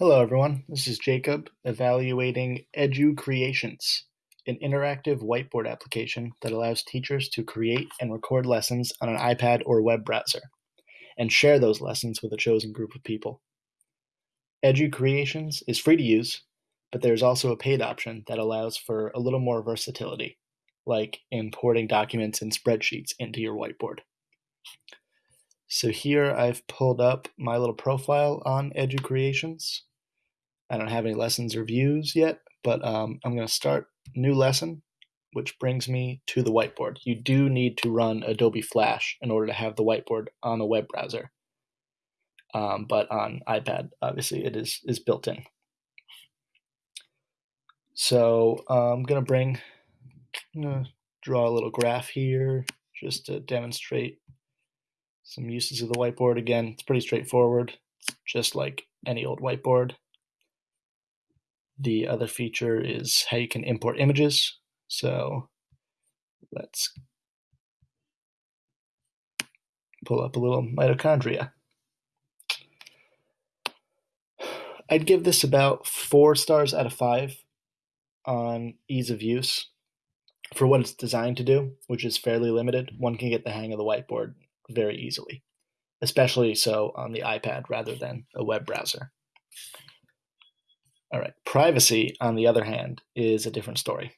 Hello everyone, this is Jacob evaluating EduCreations, an interactive whiteboard application that allows teachers to create and record lessons on an iPad or web browser, and share those lessons with a chosen group of people. EduCreations is free to use, but there's also a paid option that allows for a little more versatility, like importing documents and spreadsheets into your whiteboard. So here I've pulled up my little profile on EduCreations I don't have any lessons or views yet, but um, I'm going to start new lesson, which brings me to the whiteboard. You do need to run Adobe Flash in order to have the whiteboard on a web browser. Um, but on iPad, obviously, it is, is built in. So uh, I'm going to bring, I'm to draw a little graph here just to demonstrate some uses of the whiteboard. Again, it's pretty straightforward. It's just like any old whiteboard. The other feature is how you can import images. So let's pull up a little mitochondria. I'd give this about four stars out of five on ease of use for what it's designed to do, which is fairly limited. One can get the hang of the whiteboard very easily, especially so on the iPad rather than a web browser. All right. Privacy, on the other hand, is a different story.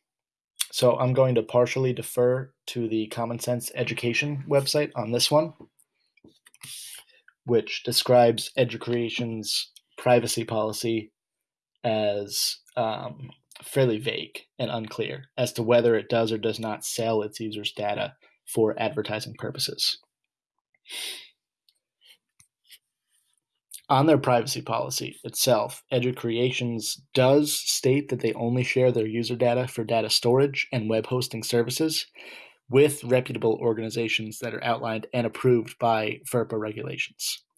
So I'm going to partially defer to the Common Sense Education website on this one, which describes EduCreation's privacy policy as um, fairly vague and unclear as to whether it does or does not sell its users' data for advertising purposes. On their privacy policy itself, EduCreations does state that they only share their user data for data storage and web hosting services with reputable organizations that are outlined and approved by FERPA regulations.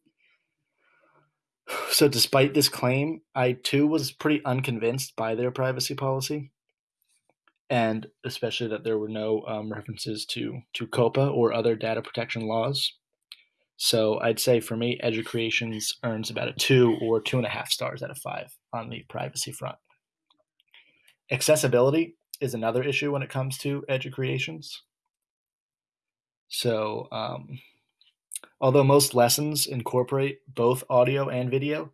So, despite this claim, I too was pretty unconvinced by their privacy policy, and especially that there were no um, references to, to COPPA or other data protection laws. So I'd say for me, EduCreations earns about a two or two and a half stars out of five on the privacy front. Accessibility is another issue when it comes to EduCreations. So, um, although most lessons incorporate both audio and video,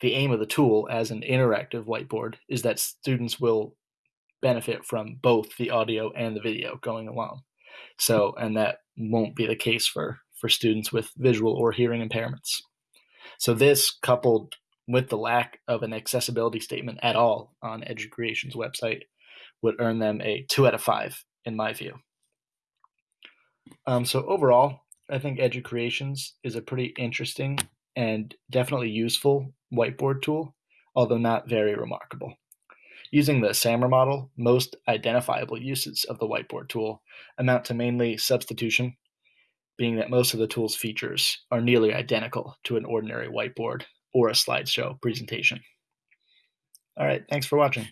the aim of the tool as an interactive whiteboard is that students will benefit from both the audio and the video going along. So, and that won't be the case for for students with visual or hearing impairments. So this coupled with the lack of an accessibility statement at all on EduCreation's website would earn them a two out of five in my view. Um, so overall, I think EduCreations is a pretty interesting and definitely useful whiteboard tool, although not very remarkable. Using the SAMR model, most identifiable uses of the whiteboard tool amount to mainly substitution being that most of the tool's features are nearly identical to an ordinary whiteboard or a slideshow presentation. All right, thanks for watching.